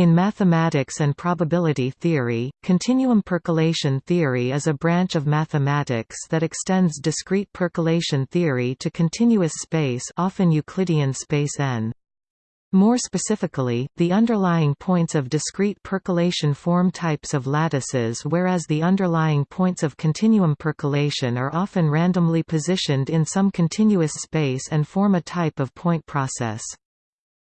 In mathematics and probability theory, continuum percolation theory is a branch of mathematics that extends discrete percolation theory to continuous space often Euclidean space n. More specifically, the underlying points of discrete percolation form types of lattices whereas the underlying points of continuum percolation are often randomly positioned in some continuous space and form a type of point process.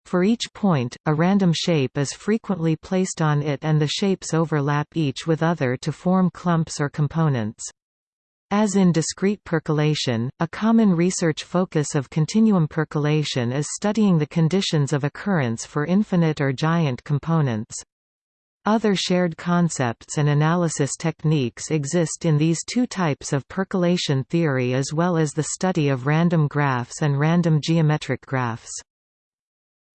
For each point, a random shape is frequently placed on it and the shapes overlap each with other to form clumps or components. As in discrete percolation, a common research focus of continuum percolation is studying the conditions of occurrence for infinite or giant components. Other shared concepts and analysis techniques exist in these two types of percolation theory as well as the study of random graphs and random geometric graphs.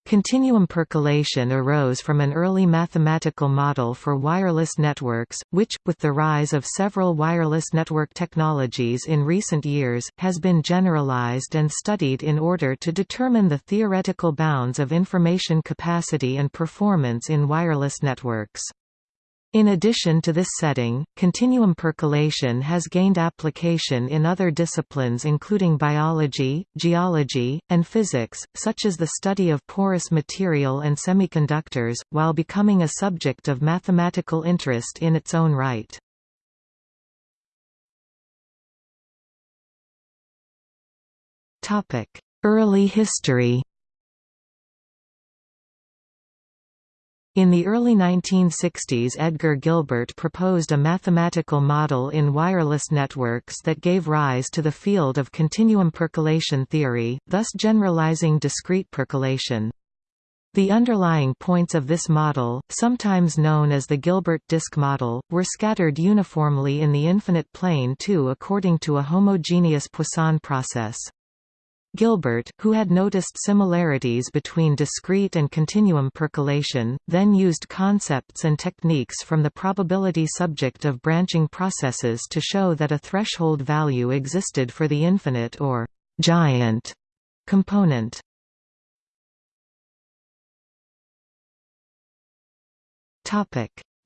Continuum percolation arose from an early mathematical model for wireless networks, which, with the rise of several wireless network technologies in recent years, has been generalized and studied in order to determine the theoretical bounds of information capacity and performance in wireless networks. In addition to this setting, continuum percolation has gained application in other disciplines including biology, geology, and physics, such as the study of porous material and semiconductors, while becoming a subject of mathematical interest in its own right. Early history In the early 1960s Edgar Gilbert proposed a mathematical model in wireless networks that gave rise to the field of continuum percolation theory, thus generalizing discrete percolation. The underlying points of this model, sometimes known as the Gilbert disk model, were scattered uniformly in the infinite plane too according to a homogeneous Poisson process. Gilbert, who had noticed similarities between discrete and continuum percolation, then used concepts and techniques from the probability subject of branching processes to show that a threshold value existed for the infinite or giant component.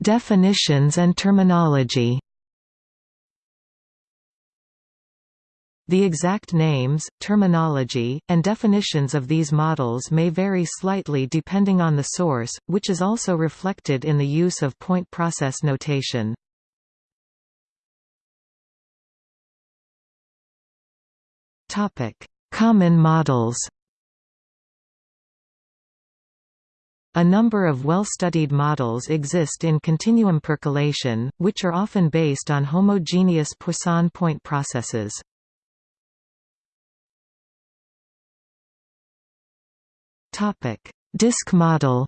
Definitions and terminology The exact names, terminology, and definitions of these models may vary slightly depending on the source, which is also reflected in the use of point process notation. Common models A number of well-studied models exist in continuum percolation, which are often based on homogeneous Poisson point processes. Topic: Disk model.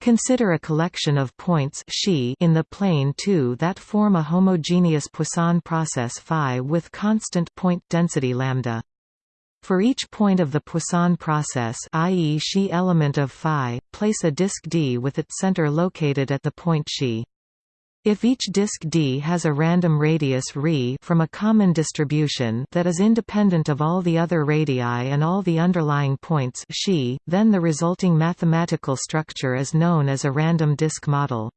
Consider a collection of points in the plane 2 that form a homogeneous Poisson process phi with constant point density lambda. For each point of the Poisson process i.e. Xi element of phi, place a disk D with its center located at the point Xi. If each disk D has a random radius ρ from a common distribution that is independent of all the other radii and all the underlying points xi, then the resulting mathematical structure is known as a random disk model.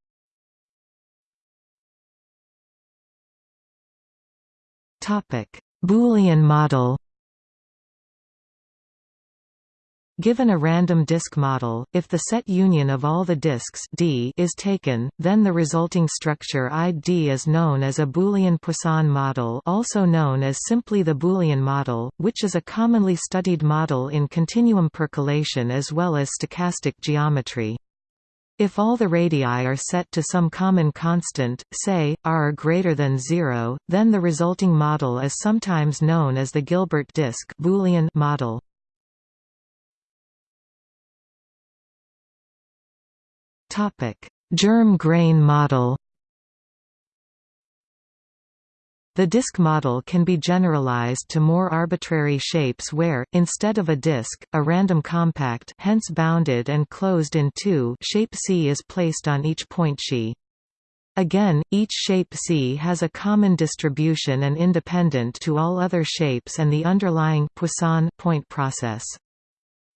Boolean model Given a random disk model, if the set union of all the disks D is taken, then the resulting structure ID is known as a Boolean Poisson model also known as simply the Boolean model, which is a commonly studied model in continuum percolation as well as stochastic geometry. If all the radii are set to some common constant, say, r greater than 0, then the resulting model is sometimes known as the Gilbert disk Boolean model. Topic: Germ grain model. The disk model can be generalized to more arbitrary shapes where, instead of a disk, a random compact hence bounded and closed in two shape C is placed on each point Xi. Again, each shape C has a common distribution and independent to all other shapes and the underlying Poisson point process.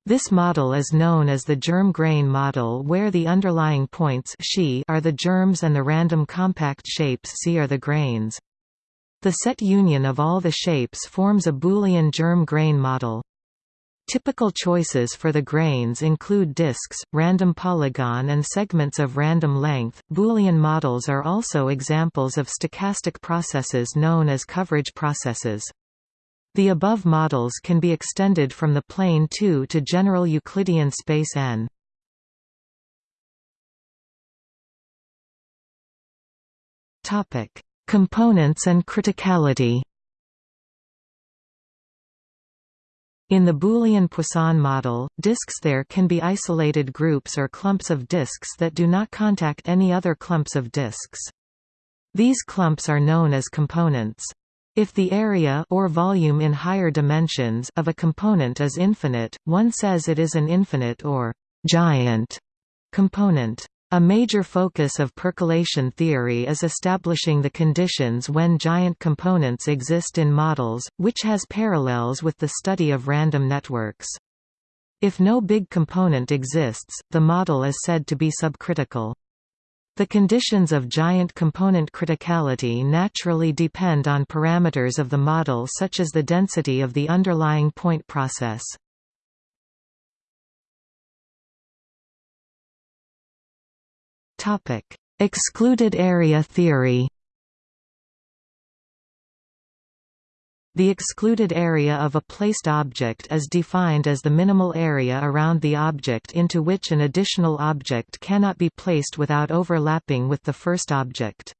This model is known as the germ-grain model where the underlying points are the germs and the random compact shapes C are the grains. The set union of all the shapes forms a Boolean germ-grain model. Typical choices for the grains include disks, random polygon and segments of random length. Boolean models are also examples of stochastic processes known as coverage processes. The above models can be extended from the plane 2 to general Euclidean space N. Topic: Components and criticality. In the Boolean Poisson model, disks there can be isolated groups or clumps of disks that do not contact any other clumps of disks. These clumps are known as components. If the area or volume in higher dimensions of a component is infinite, one says it is an infinite or giant component. A major focus of percolation theory is establishing the conditions when giant components exist in models, which has parallels with the study of random networks. If no big component exists, the model is said to be subcritical. The conditions of giant component criticality naturally depend on parameters of the model such as the density of the underlying point process. Excluded area theory The excluded area of a placed object is defined as the minimal area around the object into which an additional object cannot be placed without overlapping with the first object.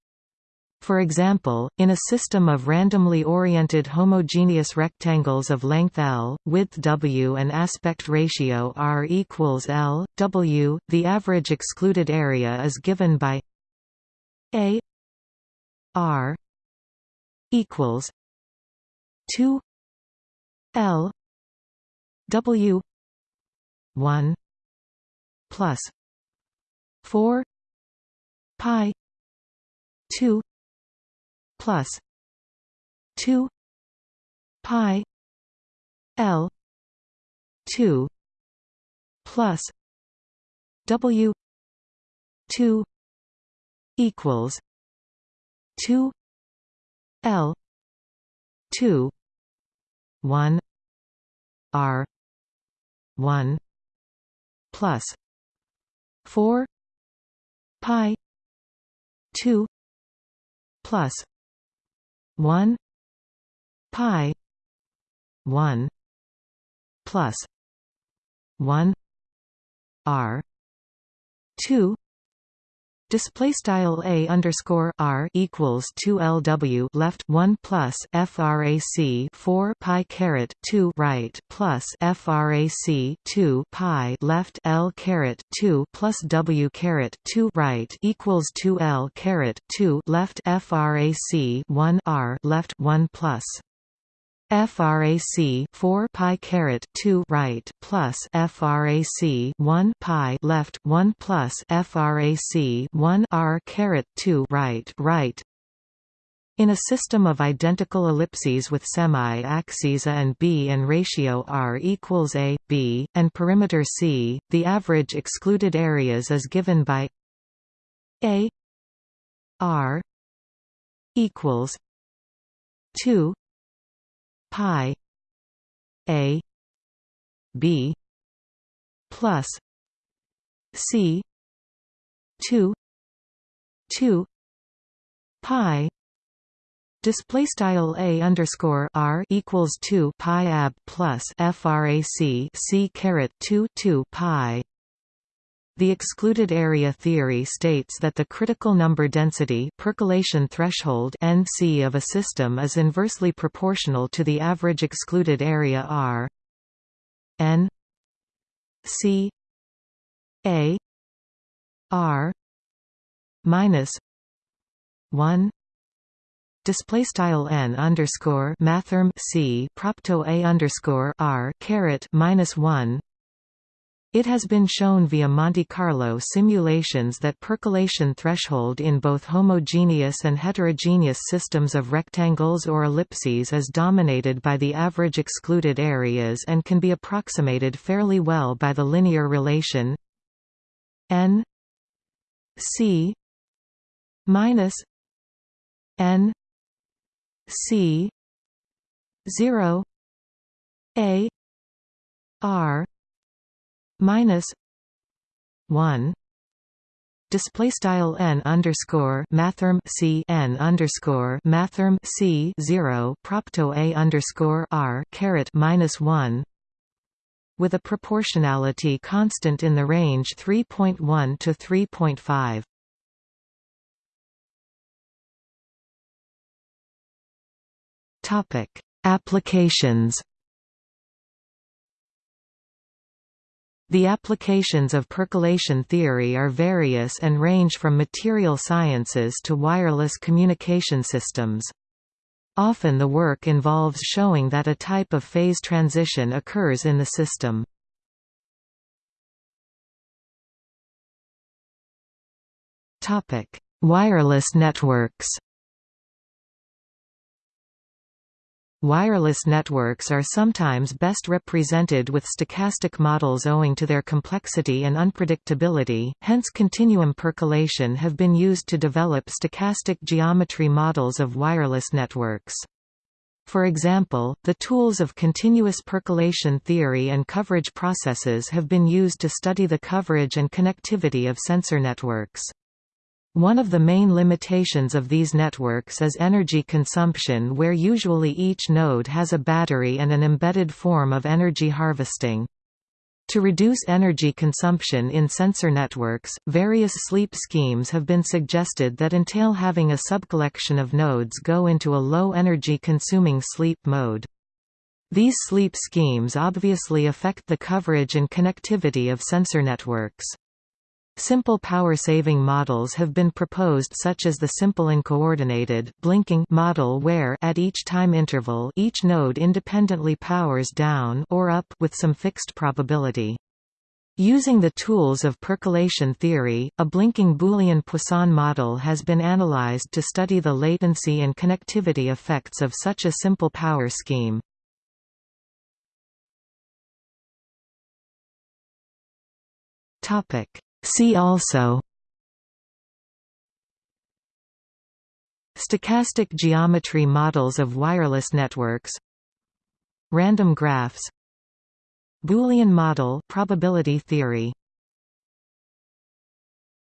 For example, in a system of randomly oriented homogeneous rectangles of length L, width W and aspect ratio R equals L, W, the average excluded area is given by A R equals 2 L W one plus four pi two plus two pi L two plus W two equals two L 2 1 r 1 plus 4 pi 2 plus 1 pi 1 plus 1 r 2 Display style a underscore r equals two lw left one plus frac four pi caret two right plus frac two pi left l caret two plus w caret two right equals two l caret two left frac one r left one plus frac 4 pi caret 2 right plus frac 1 pi left 1 plus frac 1 r caret 2 right right. In a system of identical ellipses with semi-axes A and B and ratio r equals a, b, and perimeter C, the average excluded areas is given by a r equals 2 pi a b plus c 2 2 pi Display style a underscore r equals two pi ab plus frac c caret two two pi the excluded area theory states that the critical number density percolation threshold NC of a system is inversely proportional to the average excluded area R. N. C. A. R. minus one. Display style n underscore mathrm c propto a underscore r caret minus one It has been shown via Monte Carlo simulations that percolation threshold in both homogeneous and heterogeneous systems of rectangles or ellipses is dominated by the average excluded areas and can be approximated fairly well by the linear relation n c minus n c 0 a r minus one display style n underscore mathrm c n underscore mathrm c zero propto a underscore r caret minus one with a proportionality constant in the range 3.1 to 3.5. Topic: Applications The applications of percolation theory are various and range from material sciences to wireless communication systems. Often the work involves showing that a type of phase transition occurs in the system. Wireless networks Wireless networks are sometimes best represented with stochastic models owing to their complexity and unpredictability, hence continuum percolation have been used to develop stochastic geometry models of wireless networks. For example, the tools of continuous percolation theory and coverage processes have been used to study the coverage and connectivity of sensor networks. One of the main limitations of these networks is energy consumption where usually each node has a battery and an embedded form of energy harvesting. To reduce energy consumption in sensor networks, various sleep schemes have been suggested that entail having a subcollection of nodes go into a low-energy consuming sleep mode. These sleep schemes obviously affect the coverage and connectivity of sensor networks. Simple power-saving models have been proposed such as the simple uncoordinated blinking model where at each time interval each node independently powers down or up with some fixed probability. Using the tools of percolation theory, a blinking Boolean Poisson model has been analyzed to study the latency and connectivity effects of such a simple power scheme. Topic See also Stochastic geometry models of wireless networks Random graphs Boolean model probability theory